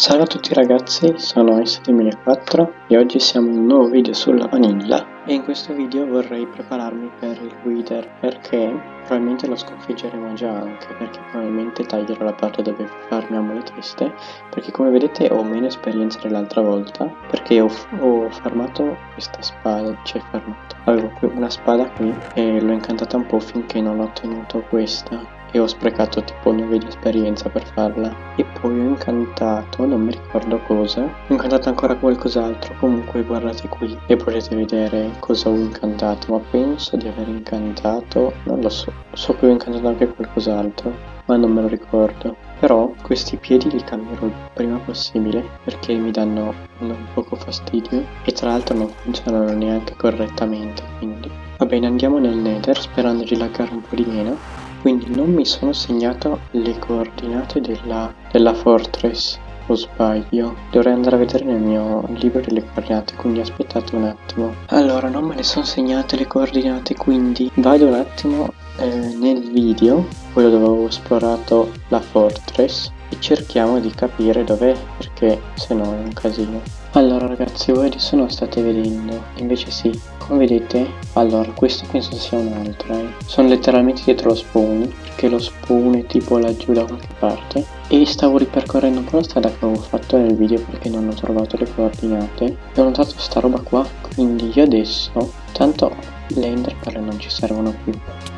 Salve a tutti ragazzi, sono S2004 e oggi siamo in un nuovo video sulla vanilla e in questo video vorrei prepararmi per il Wither perché probabilmente lo sconfiggeremo già anche perché probabilmente taglierò la parte dove farmiamo le teste perché come vedete ho meno esperienza dell'altra volta perché ho, ho farmato questa spada, cioè farmato, avevo una spada qui e l'ho incantata un po' finché non ho ottenuto questa e ho sprecato tipo 9 di esperienza per farla. E poi ho incantato non mi ricordo cosa ho incantato ancora qualcos'altro. Comunque guardate qui e potete vedere cosa ho incantato. Ma penso di aver incantato non lo so. So che ho incantato anche qualcos'altro ma non me lo ricordo. Però questi piedi li cambierò il prima possibile perché mi danno un poco fastidio. E tra l'altro non funzionano neanche correttamente quindi. Va bene andiamo nel nether sperando di laggare un po' di meno quindi non mi sono segnato le coordinate della, della fortress o sbaglio. Dovrei andare a vedere nel mio libro delle coordinate quindi aspettate un attimo. Allora non me le sono segnate le coordinate quindi vado un attimo eh, nel video quello dove ho esplorato la fortress e cerchiamo di capire dov'è perché se no è un casino allora ragazzi voi adesso non state vedendo. Invece sì come vedete allora questo penso sia un altro eh. sono letteralmente dietro lo spawn perché lo spawn è tipo laggiù da qualche parte. E stavo ripercorrendo un po' la strada che avevo fatto nel video perché non ho trovato le coordinate. E ho notato sta roba qua quindi io adesso tanto le enderpearl non ci servono più.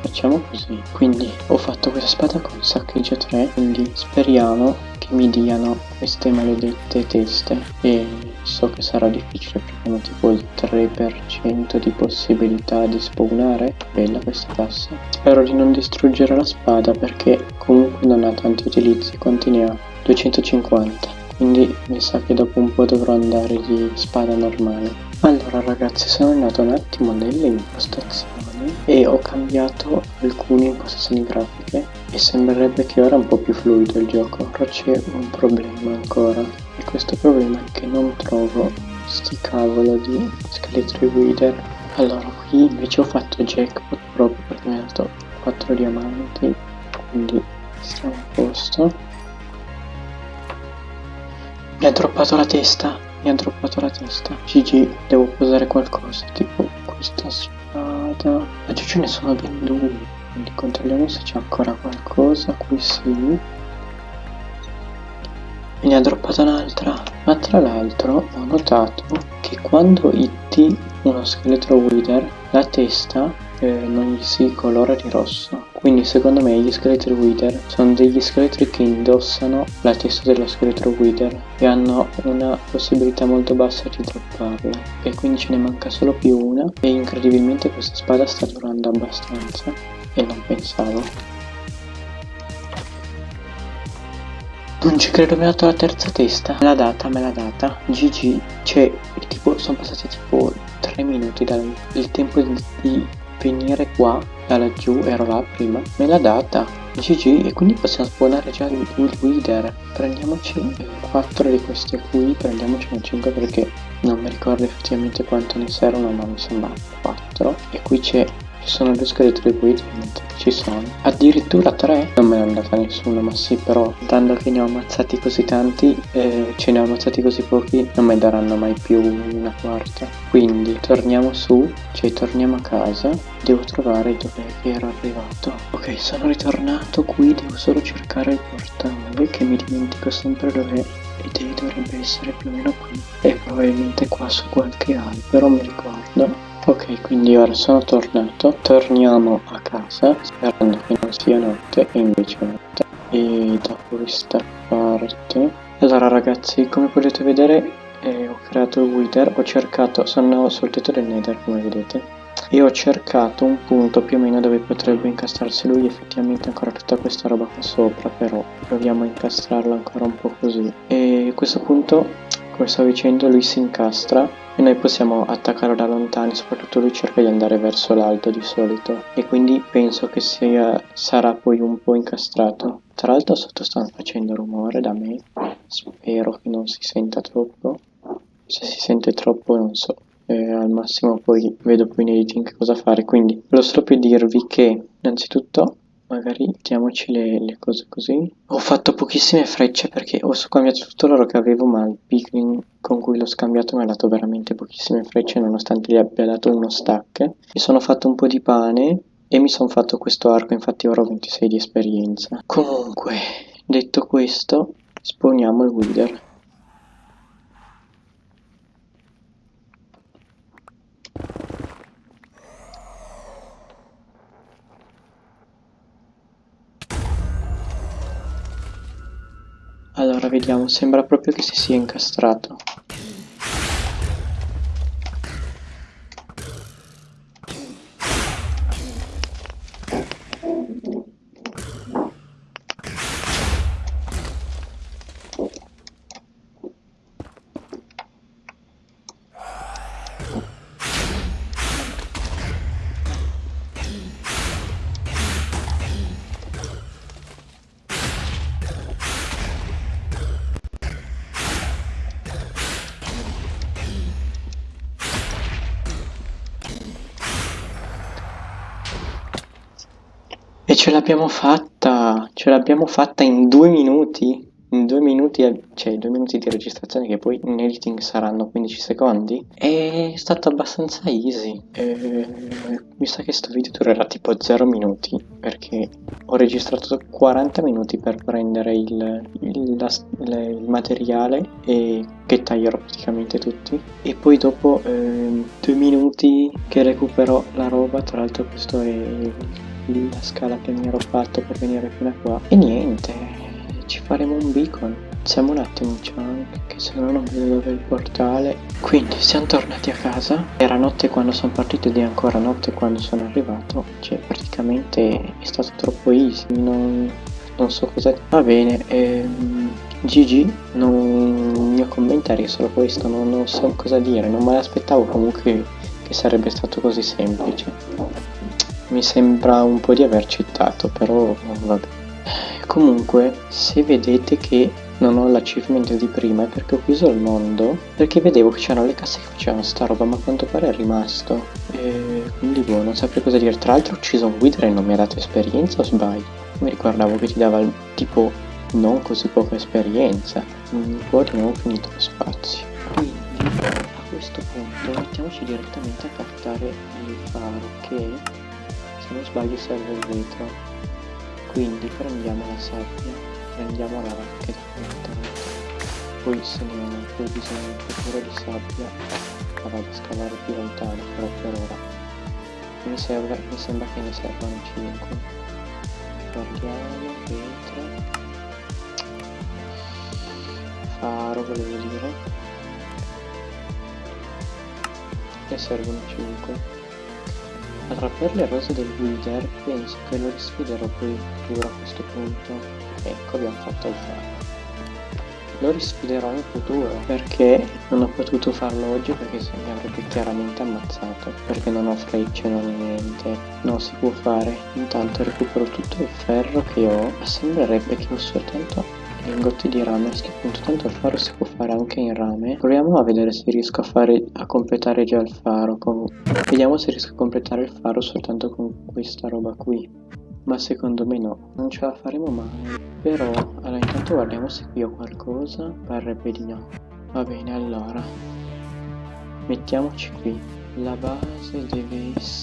Facciamo così. Quindi ho fatto questa spada con saccheggio 3 quindi speriamo che mi diano queste maledette teste. E so che sarà difficile perché hanno tipo il 3% di possibilità di spawnare. Bella questa tassa spero di non distruggere la spada perché comunque non ha tanti utilizzi quanti ne ha 250 quindi mi sa che dopo un po' dovrò andare di spada normale. Allora ragazzi sono andato un attimo nelle impostazioni e ho cambiato alcune impostazioni grafiche e sembrerebbe che ora è un po' più fluido il gioco. Però c'è un problema ancora questo problema è che non trovo sti cavolo di scheletri wither allora qui invece ho fatto jackpot proprio perché mi ha dato 4 diamanti quindi siamo a posto mi ha droppato la testa mi ha droppato la testa. GG, devo posare qualcosa, tipo questa spada. Ma ce ne sono ben due, quindi controlliamo se c'è ancora qualcosa, qui sì. Me ne ha droppata un'altra, ma tra l'altro ho notato che quando hitti uno scheletro wither, la testa eh, non gli si colora di rosso. Quindi secondo me gli scheletri wither sono degli scheletri che indossano la testa dello scheletro wither e hanno una possibilità molto bassa di dropparla. E quindi ce ne manca solo più una e incredibilmente questa spada sta durando abbastanza e non pensavo. Non ci credo, mi ha dato la terza testa. Me l'ha data, me l'ha data. GG. Cioè, tipo, sono passati tipo 3 minuti dal tempo di venire qua da laggiù ero là prima me l'ha data GG e quindi possiamo spawnare già il, il Wither prendiamoci 4 di queste qui prendiamocene 5 perché non mi ricordo effettivamente quanto ne servono ma mi sembra 4 e qui c'è sono due scheletri qui ci sono. Addirittura tre? Non me ne è andata nessuno ma sì però dando che ne ho ammazzati così tanti eh, ce ne ho ammazzati così pochi non mi daranno mai più una quarta. Quindi torniamo su cioè torniamo a casa. Devo trovare dove ero arrivato. Ok sono ritornato qui devo solo cercare il portale che mi dimentico sempre dove ed dovrebbe essere più o meno qui. E probabilmente qua su qualche albero mi ricordo Ok, quindi ora sono tornato, torniamo a casa sperando che non sia notte e invece è notte. E da questa parte... Allora ragazzi, come potete vedere eh, ho creato il wither, ho cercato, sono sul tetto del nether come vedete, e ho cercato un punto più o meno dove potrebbe incastrarsi lui, effettivamente ancora tutta questa roba qua sopra, però proviamo a incastrarlo ancora un po' così. E a questo punto, come stavo dicendo, lui si incastra e noi possiamo attaccarlo da lontano soprattutto lui cerca di andare verso l'alto di solito. E quindi penso che sia, sarà poi un po' incastrato. Tra l'altro sotto stanno facendo rumore da me. Spero che non si senta troppo. Se si sente troppo non so. Eh, al massimo poi vedo poi in editing cosa fare. Quindi volevo solo per dirvi che innanzitutto magari mettiamoci le, le, cose così. Ho fatto pochissime frecce perché ho scambiato tutto l'oro che avevo, ma il piglin con cui l'ho scambiato mi ha dato veramente pochissime frecce, nonostante gli abbia dato uno stack. Mi sono fatto un po' di pane e mi sono fatto questo arco, infatti ora ho 26 di esperienza. Comunque, detto questo, sponiamo il Wither. Sembra proprio che si sia incastrato. Ce l'abbiamo fatta! Ce l'abbiamo fatta in due minuti! In due minuti, cioè due minuti di registrazione che poi in editing saranno 15 secondi. È stato abbastanza easy. E... Mi sa che sto video durerà tipo 0 minuti perché ho registrato 40 minuti per prendere il, il, la, il materiale e che taglierò praticamente tutti e poi dopo eh, due minuti che recupero la roba tra l'altro questo è la scala che mi ero fatto per venire fino a qua. E niente ci faremo un beacon. Siamo un attimo chunk che se no non vedo dove è il portale. Quindi siamo tornati a casa. Era notte quando sono partito ed è ancora notte quando sono arrivato. Cioè praticamente è stato troppo easy. Non, non so cosa va bene ehm, GG non, il mio commentario è solo questo. Non, non so cosa dire. Non me l'aspettavo comunque che sarebbe stato così semplice mi sembra un po' di aver citato, però vabbè. Comunque, se vedete che non ho l'achievement di prima è perché ho chiuso il mondo, perché vedevo che c'erano le casse che facevano sta roba, ma a quanto pare è rimasto. E quindi boh, non saprei cosa dire. Tra l'altro ho ucciso un Wither e non mi ha dato esperienza o sbaglio? Mi ricordavo che ti dava tipo non così poca esperienza. Poi abbiamo finito lo spazio. Quindi a questo punto mettiamoci direttamente a captare il faro che se non sbaglio serve il vetro. Quindi prendiamo la sabbia prendiamo la racchetta poi se ne ho poi bisogno un po' di sabbia la vado a scavare più lontano però per ora. Mi, serve, mi sembra che ne servano 5 guardiamo vetro. Faro volevo dire. Ne servono 5 allora, per le rose del Wither penso che lo risfiderò poi in futuro a questo punto. Ecco, abbiamo fatto il faro. Lo risfiderò in futuro perché non ho potuto farlo oggi perché se mi avrebbe chiaramente ammazzato. Perché non ho frecce, non ho niente. Non si può fare. Intanto recupero tutto il ferro che ho. Sembrerebbe che ho soltanto lingotti di rame a questo punto tanto il faro si può fare anche in rame. Proviamo a vedere se riesco a fare a completare già il faro con... vediamo se riesco a completare il faro soltanto con questa roba qui. Ma secondo me no non ce la faremo mai. Però allora intanto guardiamo se qui ho qualcosa parrebbe di no. Va bene allora mettiamoci qui. La base deve essere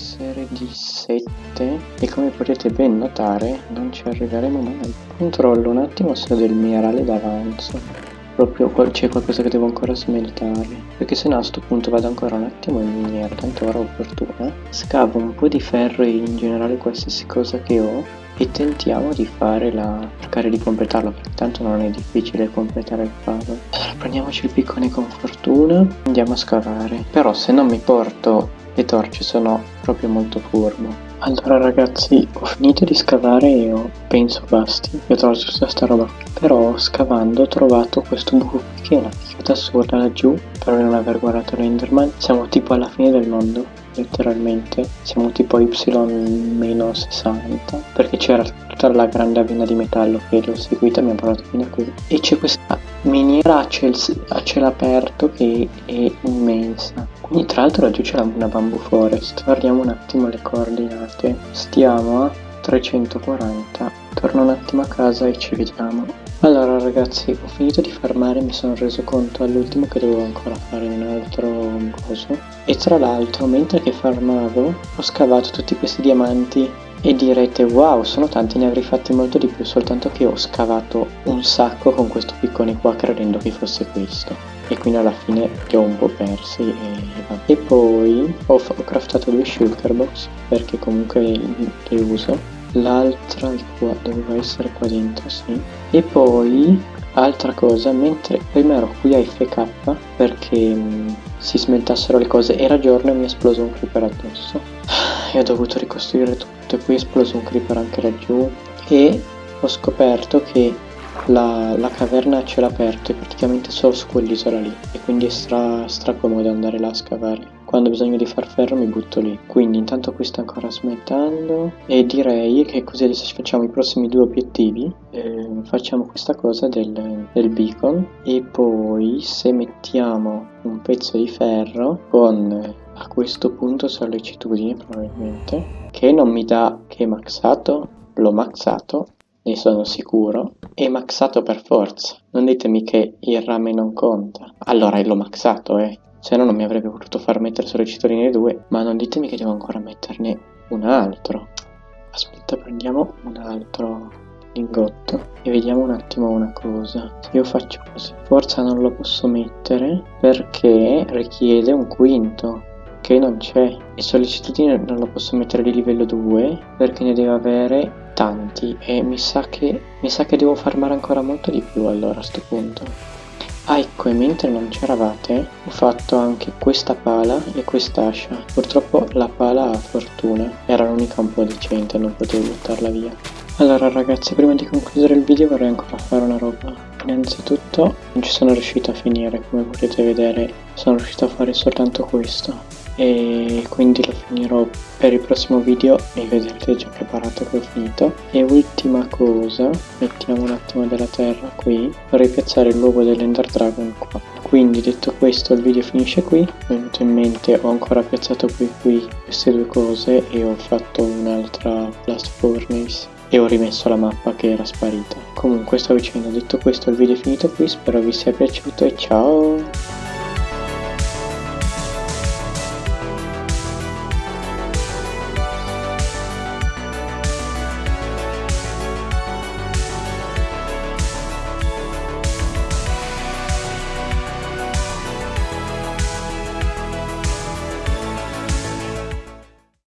di 7 e come potete ben notare non ci arriveremo mai. Controllo un attimo se ho del minerale d'avanzo. Proprio c'è qualcosa che devo ancora smeltare. Perché se no a questo punto vado ancora un attimo in miniera, tanto ora ho fortuna. Scavo un po' di ferro e in generale qualsiasi cosa che ho e tentiamo di fare la cercare di completarlo perché tanto non è difficile completare il puzzle allora prendiamoci il piccone con fortuna andiamo a scavare però se non mi porto le torce sono proprio molto furbo allora ragazzi ho finito di scavare e ho, penso basti. Ho trovato tutta sta roba. Però scavando ho trovato questo buco qui che è una figata assurda laggiù. Per non aver guardato l'enderman siamo tipo alla fine del mondo letteralmente siamo tipo y-60 perché c'era tutta la grande avena di metallo che l'ho seguita ha portato fino a qui. E c'è questa miniera a, ciel, a cielo aperto che è immensa. Quindi tra l'altro laggiù c'è una bamboo forest. Guardiamo un attimo le coordinate. Stiamo a 340 torno un attimo a casa e ci vediamo allora ragazzi ho finito di farmare mi sono reso conto all'ultimo che dovevo ancora fare un altro coso. E tra l'altro mentre che farmavo ho scavato tutti questi diamanti. E direte wow sono tanti ne avrei fatti molto di più soltanto che ho scavato un sacco con questo piccone qua credendo che fosse questo. E quindi alla fine li ho un po' persi e, e poi ho, ho craftato due shulker box perché comunque li uso l'altra doveva essere qua dentro sì. E poi altra cosa mentre prima ero qui a FK perché mh, si smeltassero le cose era giorno e mi è esploso un creeper addosso. E ho dovuto ricostruire tutto e poi è esploso un creeper anche laggiù. E ho scoperto che la, la caverna a cielo aperto è praticamente solo su quell'isola lì e quindi è stra, stra comodo andare là a scavare quando ho bisogno di far ferro mi butto lì. Quindi intanto qui sta ancora smettando e direi che così adesso ci facciamo i prossimi due obiettivi. Eh, facciamo questa cosa del, del beacon e poi se mettiamo un pezzo di ferro con a questo punto sollecitudine probabilmente che non mi dà che maxato l'ho maxato ne sono sicuro è maxato per forza. Non ditemi che il rame non conta. Allora l'ho maxato eh se no non mi avrebbe voluto far mettere solo i cittadini 2 ma non ditemi che devo ancora metterne un altro. Aspetta prendiamo un altro lingotto e vediamo un attimo una cosa. Io faccio così. Forza non lo posso mettere perché richiede un quinto che non c'è. E sollecitudine non lo posso mettere di livello 2 perché ne deve avere tanti e mi sa che mi sa che devo farmare ancora molto di più allora a sto punto Ah ecco, e mentre non c'eravate, ho fatto anche questa pala e quest'ascia. Purtroppo la pala ha fortuna, era l'unica un po' decente, non potevo buttarla via. Allora ragazzi, prima di concludere il video vorrei ancora fare una roba. Innanzitutto non ci sono riuscito a finire, come potete vedere, sono riuscito a fare soltanto questo e quindi lo finirò per il prossimo video e vedrete già preparato che ho finito. E ultima cosa mettiamo un attimo della terra qui. Vorrei piazzare l'uovo dell'ender dragon qua. Quindi detto questo il video finisce qui. Mi è venuto in mente ho ancora piazzato qui qui queste due cose e ho fatto un'altra blast furnace e ho rimesso la mappa che era sparita. Comunque sto dicendo detto questo il video è finito qui. Spero vi sia piaciuto e ciao